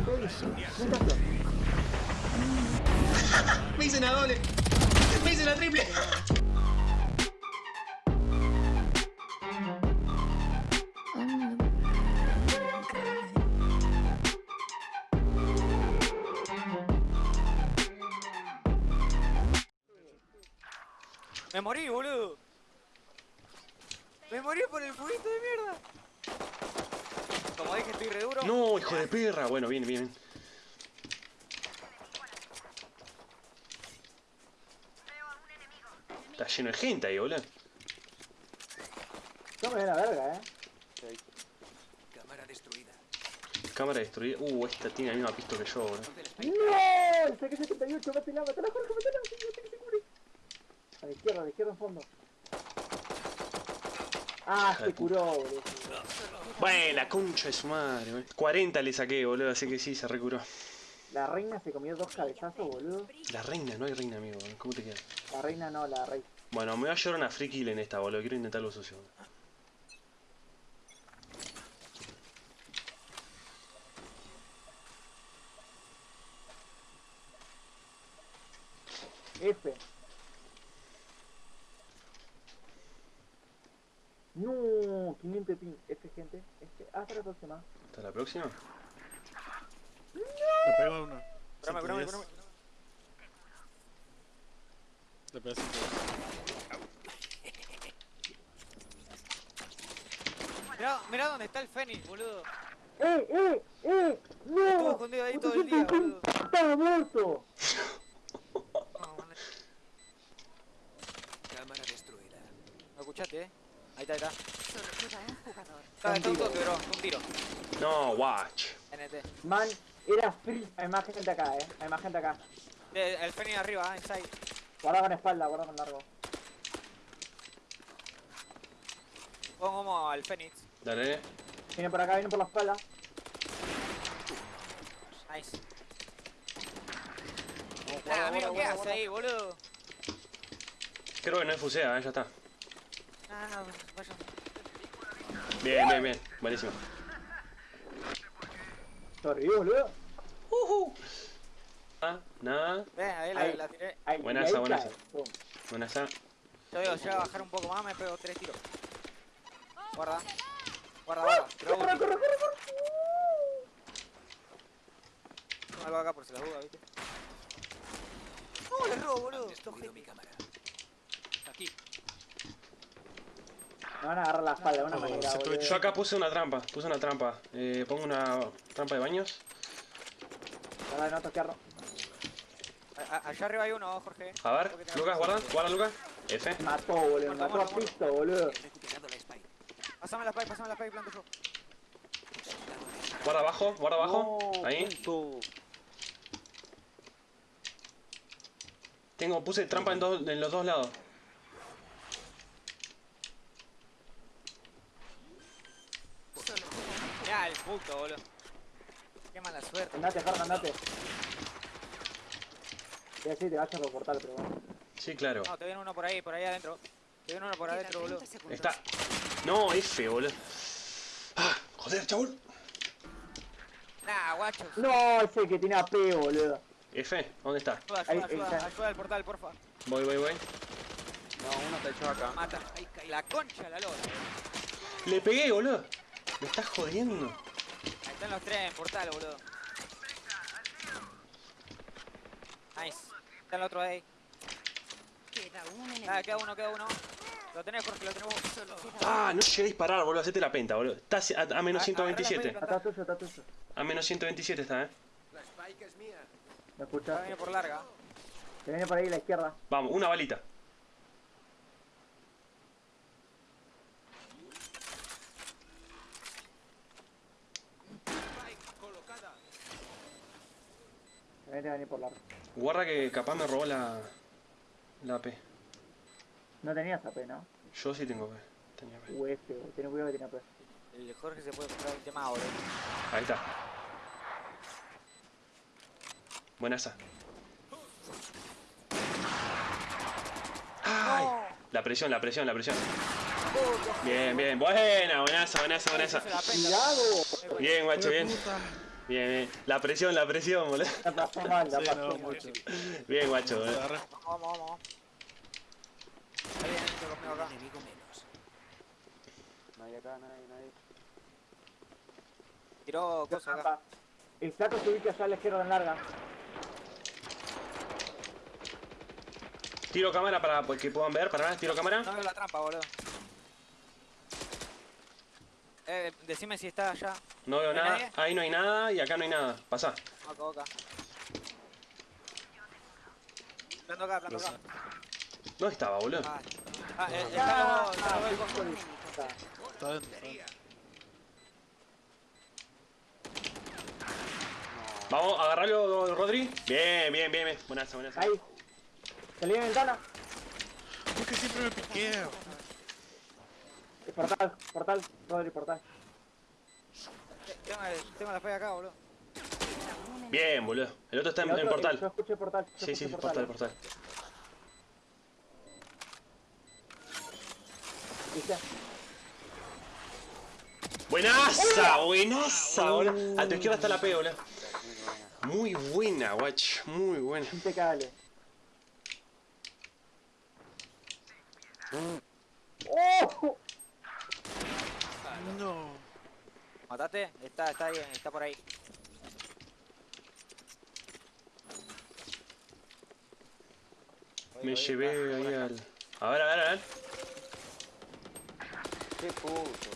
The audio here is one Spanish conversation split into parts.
te. Me hice una doble. Me hice la triple. Me morí, boludo. Me morí por el fueguito de mierda. Como dije, estoy re duro. No, hijo de perra. Bueno, bien, bien. Está lleno de gente ahí, boludo. No me da la verga, eh. Cámara destruida. Cámara destruida. Uh, esta tiene la misma pista que yo, boludo. ¡No! El saqué 78, mátela, mátela, Jorge, mátela, que que se cure. A la izquierda, a la izquierda en fondo. Ah, se curó, boludo. Bueno, la concha de su madre, boludo. 40 le saqué, boludo, así que sí, se recuró. La reina se comió dos cabezazos, boludo. La reina, no hay reina, amigo. ¿Cómo te queda? La reina no, la rey. Bueno, me voy a llevar una free kill en esta, boludo. Quiero intentar lo sucio. boludo. F. No, 500 pin. F, gente. F. Hasta la próxima. ¿Hasta la próxima? Le pego a uno. Curame, curame, curame. Le pegué 5 Mirá, mirá dónde está el Fénix, boludo. ¡Eh, eh, eh! ¡No! Estuvo escondido ahí todo el día, boludo. ¡Estaba muerto! Cámara destruida. ¿Me escuchaste, eh? Ahí está, ahí está. Jugador. Está, está un toque, bro. Un tiro. No, watch. NT. Man, era free. Hay más gente acá, eh. Hay más gente acá. Eh, El Fénix arriba, ah, inside. Guarda con espalda, guarda con largo. Pongo humo al Fénix. Dale. Viene por acá, viene por la espalda. Nice. Guarda, amigo, guarda, ¿qué hace ahí, boludo? Creo que no es fusea, eh, ya está. No, vaya. Bien, bien, bien. Buenísimo. Sobrevivió, boludo. Ah, nada. Ven, ahí la, Ahí. la tiré. Ahí, Buenaza, buenaza. Yo digo, llega a bajar un poco más, me pego tres tiros. Guarda. Guarda, guarda. ¡Corre, corre, corre, corre! Tengo algo acá por si la duda, ¿viste? No, le robo, boludo. Destruido mi cámara. Aquí. Me van a agarrar la espalda de una Oh, manera, se. Yo acá puse una trampa, puse una trampa. Eh, pongo una trampa de baños. Ahora no toquearlo. A- Allá arriba hay uno, Jorge. A ver, Lucas, guarda, guarda Lucas. F. Mató, boludo. Mató a pisto, boludo. Pásame la spike, pásame la spike, planto yo. Guarda abajo, guarda abajo. No, Ahí. Tengo, puse trampa en, dos- en los dos lados. Solo queda un Puto, boludo. Qué mala suerte. Andate, Jorge, andate. Te decir, te vayas por portal, pero bueno. Sí, claro. No, te viene uno por ahí, por ahí adentro. Te viene uno por adentro, boludo. 30 segundos. Está. No, F, boludo. Ah, joder, chabón. Nah, guachos. No, ese que tiene AP, boludo. F, ¿dónde está? Ayuda, Ahí, ayuda, ahí ayuda, está. ayuda al portal, porfa. Voy, voy, voy. No, uno te echó acá. Mata. La concha la lora. Le pegué, boludo. Me estás jodiendo. Están los tres en portal, boludo. Nice. Está el otro ahí. Queda un enemigo. Ah, queda uno, queda uno. Lo tenés, Jorge, lo tenés vos. Solo Ah, no llegué a disparar, boludo. Hacete la penta, boludo. Está a, a menos Ah, 127. agarrá la Está tuyo, está tuyo. A menos 127 está, eh. La spike es mía. ¿Me Va a escuchas? venir por larga. Te viene por ahí a la izquierda. Vamos, una balita. Spike colocada. Te viene a venir por largo. Guarda que capaz me robó la. La P. No tenías AP, ¿no? Yo sí tengo P. Tenía P. UF. Ten cuidado que tiene AP. El Jorge se puede comprar el tema ahora. Ahí está. Buena esa. ¡Ay! La presión, la presión, la presión. Bien, bien. Buena, buenaza, buenaza, buenaza. La. Bien, guacho, bien. Bien, bien. La presión, la presión, boludo. La pasó mal, la Sí, pasó no, mucho. Bien, guacho, Se boludo. Vamos, vamos, vamos. Ahí viene este conmigo acá. Enemigo menos. Nadie acá, nadie, nadie. Tiró cosas acá. El flaco se ubica allá a la izquierda en larga. Tiro cámara para pues, que puedan ver. Para tiro cámara. No veo la trampa, boludo. Eh, decime si está allá. No veo ¿No hay nada. nadie? Ahí no hay nada y acá no hay nada. Pasá. Acá, acá. Planto acá, planto acá. ¿Dónde estaba, boludo? Ah, ah eh, está luego, está. Está. Dentro. Vamos, agarralo, Rodri. Bien, bien, bien, bien. Buenaza, buenaza. Ahí. Salí en ventana. ¿Por qué siempre me piqueo? Portal, portal, Rodri, portal. Tengo, la fe acá, boludo. Bien, boludo. El otro está en, El en otro, portal. Yo escuché portal. yo Sí, sí, escuché portal, portal. ¿Viste? Buenaza, buenaza, boludo. A tu izquierda está la P, boludo. Muy buena, guacho. Muy buena. Impecable. Mm. ¡Oh! No. Matate, está, está ahí, está por ahí. Voy, Me voy, llevé ahí al. A ver, a ver, a ver. Qué puto.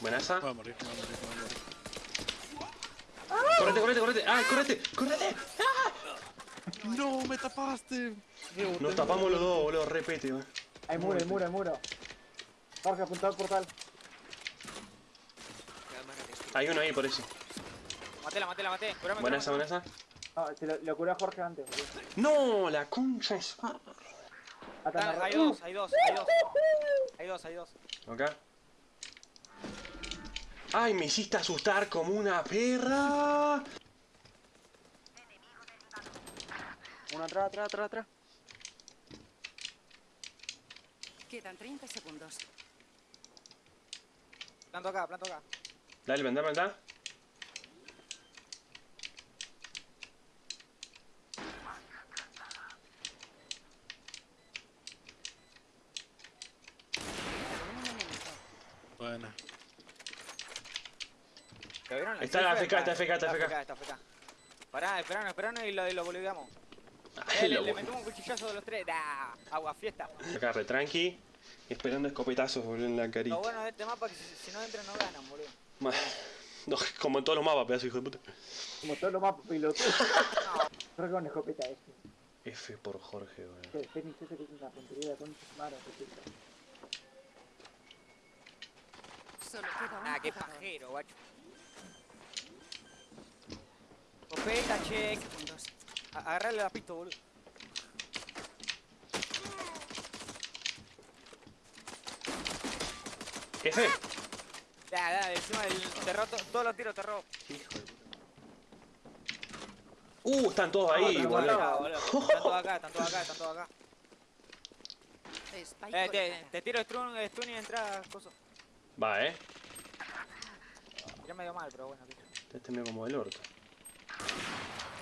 Buenaza. Va a morir, va a morir, va a morir. Correte, correte, correte. ¡Ah, correte! ¡Correte! No, me tapaste. Nos tapamos los dos, boludo. Repete, boludo. Hay muro, hay muro, hay muro. Jorge, apuntado al portal. Hay uno ahí por eso. Maté, la maté. Curame, Buenaza, curame, buenaza. Ah, se lo, lo curé a Jorge antes. No, la concha es. Ah, Hay dos, hay dos, hay dos. Hay dos, hay dos. Acá. ¡Ay, me hiciste asustar como una perra! Uno atrás, atrás, atrás, atrás. Quedan 30 segundos. Planto acá, planto acá. Dale, un enemigo. Buena. ¿Lo vieron? Está la FK, está FK, está FK. FK, está FK. Pará, esperanos, esperanos y lo, y lo boludeamos. Ay, Eh, le, lo le bueno. metemos un cuchillazo de los tres. ¡Nah! Agua fiesta. Acá, re tranqui. Esperando escopetazos, boludo, en la carita. Lo bueno de este mapa es que si, si no entran no ganan, boludo. No, como en todos los mapas, pedazo hijo de puta. Como todos los mapas pilotos. Creo que escopeta este. F por Jorge, boludo. Que es una puntería de concha. Solo queda Ah, qué pajero, guacho. Copeta, check. Segundos. A- Agarrarle la pista, boludo. F. Ya, ya, encima del terror, to- todos los tiros terror. Hijo de puta. Uh, están todos ahí, pero boludo. Acá, boludo. Están todos acá, están todos acá, están todos acá. Spike Eh, te, te tiro stun, stun y entra, coso. Va, eh. Ya medio mal, pero bueno. Este me como el orto.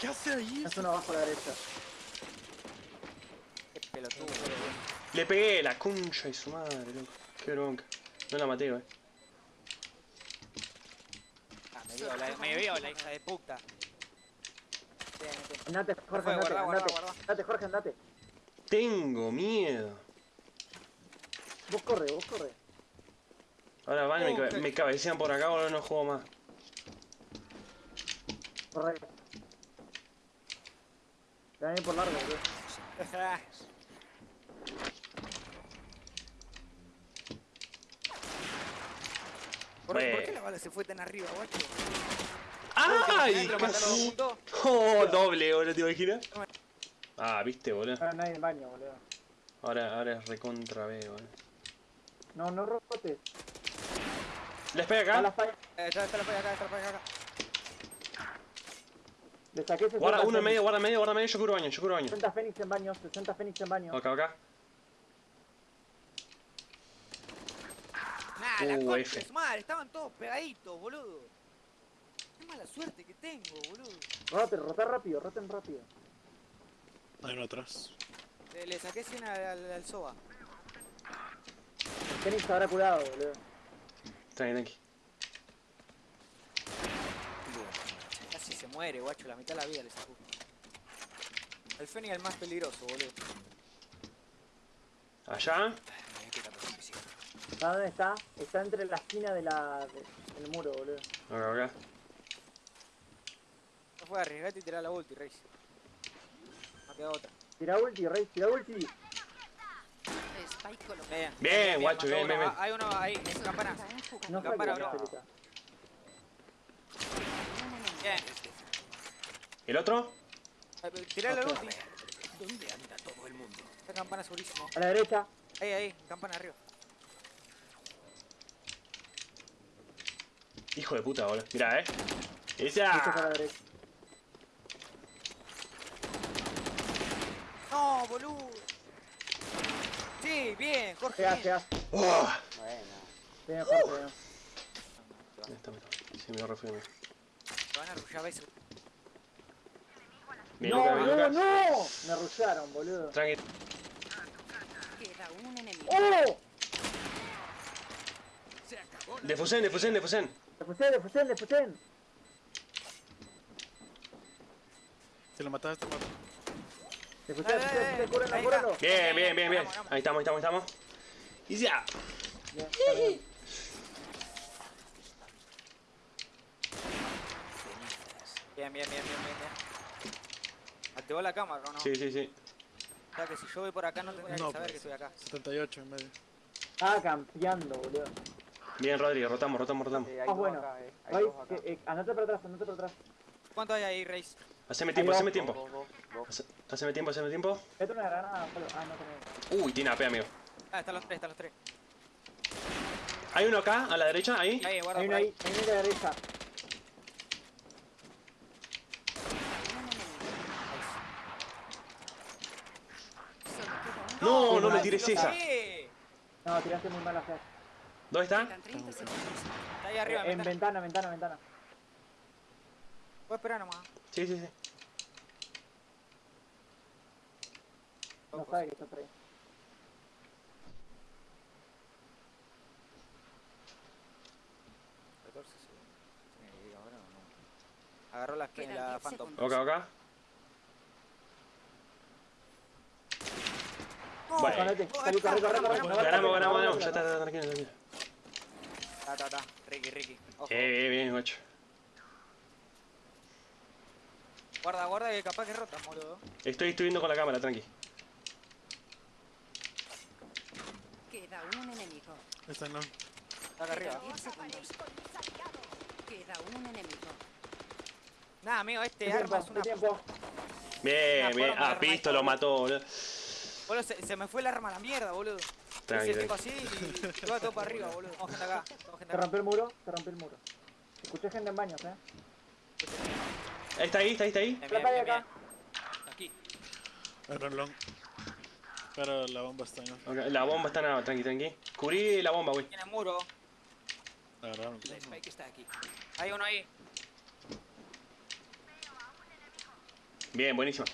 ¿Qué hace ahí? Es uno abajo a la derecha. Qué pelotudo, boludo. Le pegué la concha de su madre, loco. Qué bronca. No la maté, eh. Me vio, la, me vio la hija de puta. Andate, Jorge, andate, andate. Jorge, andate. Tengo miedo. Vos corre, vos corre. Ahora van y me, Uh, me cabecean por acá, boludo, no juego más. Corre. Te van a ir por largo, boludo. ¿Por, ¿Por Bueno. qué la bala se fue tan arriba, guacho? ¡Ay! Casi. ¡Oh, doble, boludo, te imaginas! Ah, viste, boludo. Ahora nadie en baño, boludo. Ahora, ahora es recontra B, boludo. No, no rotes. ¿Les pega la acá? falla. Eh, está, está la falla acá, está la falla acá. Le saqué 60 Guarda, uno en medio, guarda medio, guarda medio, yo curo baño, yo curo baño. 60 Fénix en baño, 60 Fénix en baño. Acá, acá. Ah, la Uh, F. estaban todos pegaditos, boludo. Qué mala suerte que tengo, boludo. Rote, rotar rápido, roten rápido. Hay uno atrás. Le, le saqué 100 al, al, al Soba. El Fénix habrá curado, boludo. Tranqui, tranqui. Casi se muere, guacho, la mitad de la vida le sacó. El Fénix es el más peligroso, boludo. Allá. Me ¿Sabes dónde está? Está entre la esquina de la... de- del muro, boludo. Acá, acá. No fue arriesgate y tirar la ulti, Reis. No queda otra. Tira ulti, Rey, tira ulti. Bien, Bien, guacho, bien, bien. Hay uno ahí, campana. No la bro. Bien. ¿El otro? Tirá la ulti. ¿Dónde anda todo el mundo? Esta campana segurísimo. A la derecha. Ahí, ahí, campana arriba. Hijo de puta, boludo. Mirá, eh. ¡Esa! No, boludo. Sí, bien, Jorge. Pegá, pegá. ¡Oh! Buena. Bien, Jorge, bien. Ahí está. Sí, me lo refiero. Lo van a arrullar veces. Bien, no, bien, boludo, Luca. no. Me rusharon, boludo. Tranqui. Queda un enemigo. ¡Oh! Defusen, defusen, defusen. Defusen, defusen, defusen. Si lo matas, te mato. Defusen, Eh, defusen, cúrenlo, cúrenlo. Bien, bien, bien, bien. Vamos, vamos. Ahí estamos, ahí estamos, ahí estamos. Y ya. Bien, está bien. Bien, bien, bien, bien, bien, bien. Activó la cámara, ¿o no? Sí, sí, sí. O sea que si yo voy por acá no tendría No, que saber pues. que estoy acá. 78 en medio. Ah, campeando, boludo. Bien, Rodri, rotamos, rotamos, rotamos. Hay Ah, bueno. acá, eh. Eh, andate para atrás, andate para atrás. ¿Cuánto hay ahí, Reis? Haceme tiempo, haceme tiempo. dos, dos, dos. Hace- Haceme tiempo, haceme tiempo. Esto granada. Ah, no tenés. Uy, tiene AP, amigo. Ah, están los tres, están los tres. Hay uno acá, a la derecha, ahí. Ahí, guarda Hay una ahí. ahí, hay una a la derecha. No, no me Brasil, tires esa. No, tiraste muy mal a hacer. ¿Dónde está? Quedan 30 segundos. Está ahí arriba, en ventana. ventana, ventana, ventana. Puedo esperar nomás. Sí, sí, sí. No sabe que está por ahí. Agarró la, Quedan la 10 Phantom. Acá, acá. No, Bueno. Ganamos, Ganamos, ganamos, Ya está, tranquilo, tranquilo. Está, está, está. Ricky, Ricky. Ojo. Eh, bien, bien, guacho. Guarda, guarda que capaz que rota, boludo. Estoy, estoy viendo con la cámara, tranqui. Queda un enemigo. Está en long. Está acá arriba. 10 segundos. Queda un enemigo. Nada, amigo, este ¿Qué arma tiempo? es una... Bien, bien. Ah, Pisto lo mató, boludo. Boludo, se, se me fue el arma a la mierda, boludo. Tranqui, Hice tipo tranqui. así y iba todo para arriba, boludo. Vamos gente acá. Vamos gente Se acá. rompió el muro, se rompió el muro. Escuché gente en baños, eh. Ahí está ahí, está ahí, está ahí. Bien, acá. bien. Aquí. Long. Pero la bomba está en long. Ok, La bomba está nada, tranqui, tranqui. Cubrí la bomba, güey. Tiene muro. La agarraron. La Spike está aquí. Hay uno ahí. Bien, buenísimo.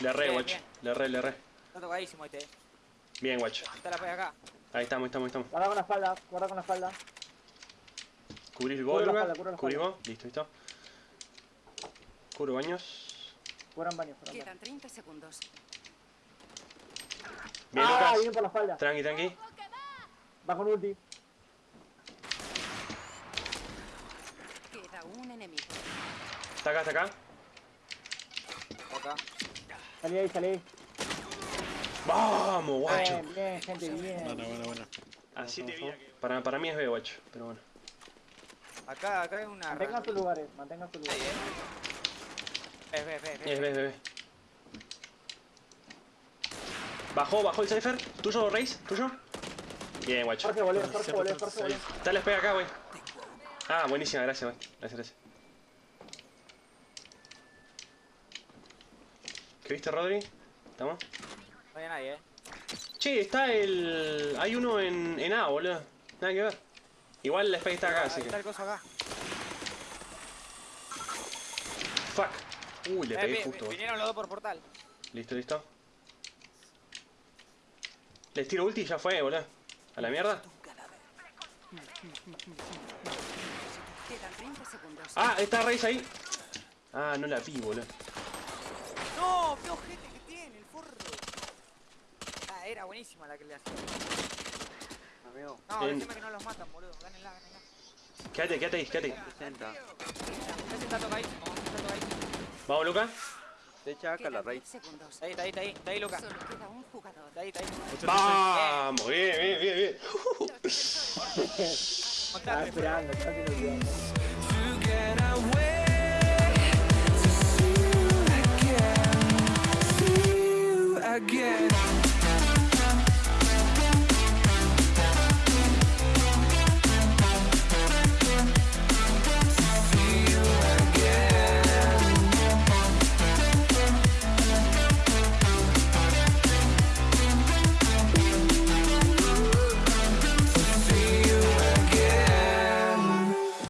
Le re, bien. Le re, le re. Está tocadísimo este. Bien, guacho. Está la acá. Ahí estamos, ahí estamos, ahí estamos. Guarda con la espalda, guarda con la espalda. Cubrí el Cubre gol, la Cubrimos. Listo, listo. Cubro baños. Fueron baños. Quedan 30 segundos. Bien, ah, Lucas. viene por la espalda. Tranqui, tranqui. Va con ulti. Queda un enemigo. Está acá, está acá. Acá. Salí ahí, salí ahí. Vamos, guacho. Bien, bien, gente, bien. Buena, buena, buena. Así te vi. Para, para mí es B, guacho. Pero bueno. Acá, acá hay una... Mantengan sus lugares, mantengan sus lugares. eh. Ves, ves, ves, ves. Es B, es B. Bajó, bajó el Cypher. ¿Tuyo, Reis? ¿Tuyo? Bien, guacho. Jorge, volé, Jorge, volé, Jorge, volé. 136. Dale, pega acá, güey. Ah, buenísima, gracias, güey. Gracias, gracias. ¿Qué viste, Rodri? ¿Estamos? No hay nadie, eh. Che, está el... Hay uno en, en A, boludo. Nada que ver. Igual la Spike está acá, así está que. el coso acá. Fuck. Uy, le Eh, pegué justo. vinieron los dos por portal. Listo, listo. Les tiro ulti y ya fue, boludo. ¿A la mierda? Quedan 30 segundos. Ah, está Raze ahí. Ah, no la vi, boludo. No, qué ojete que tiene el forro. Ah, era buenísima la que le hacía. Amigo, No, Bien. decime que no los matan, boludo. Gánenla, gánenla. Quédate, quédate ahí, quédate. ahí. 60. Ese está tocadísimo, ese está tocadísimo. Vamos, Luca. Se echa acá la raíz. 10 segundos. Está ahí, está ahí, está ahí, está ahí, Luca. Ahí, está ahí. Vamos, bien, bien, bien, bien. Estaba esperando, estaba el. Together